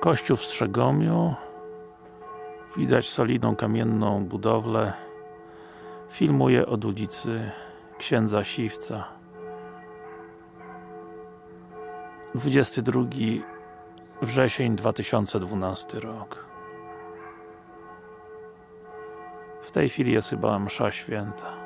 Kościół w Strzegomiu. Widać solidną kamienną budowlę. Filmuję od ulicy Księdza Siwca. 22 wrzesień 2012 rok. W tej chwili jest chyba msza święta.